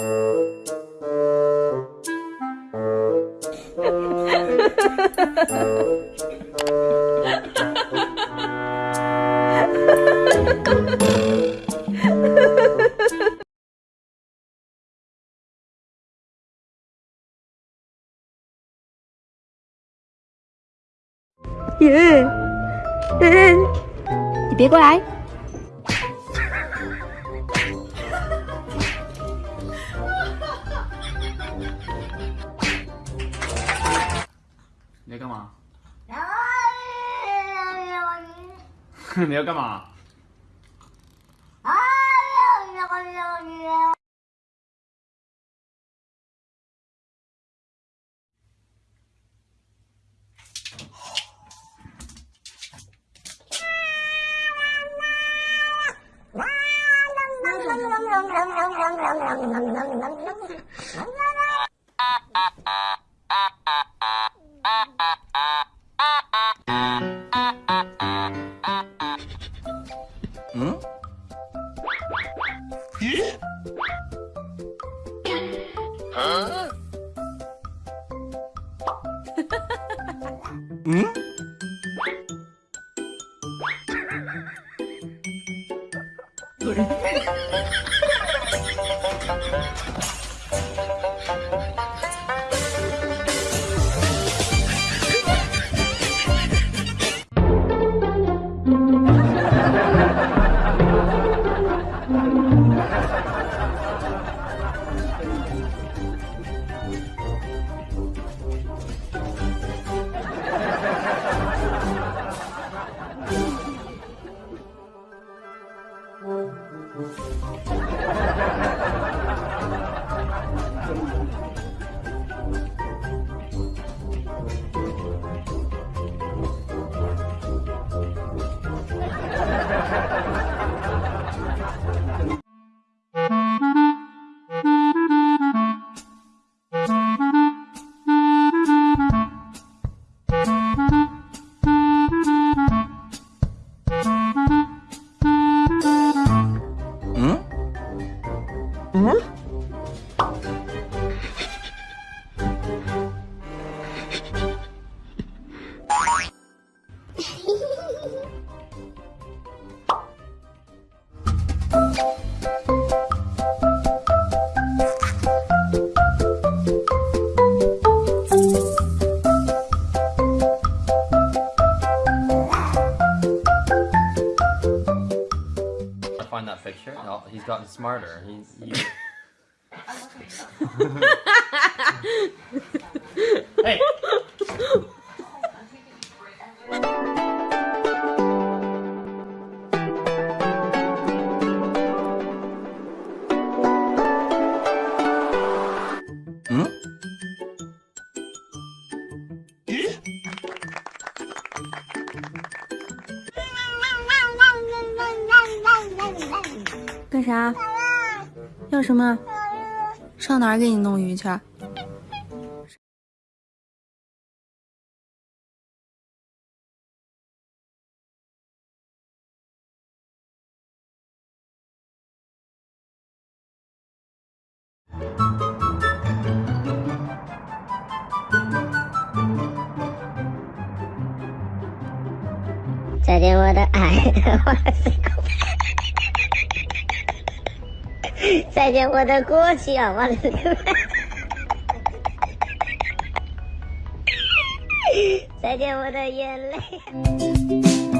你别过来。你要干嘛？你要干嘛？啊 예? 응? 뭘? he's gotten smarter. He's. He... hey. 啥？要什么？上哪儿给你弄鱼去？再见，我的爱，再见，我的过去啊，我的，再见，我的眼泪。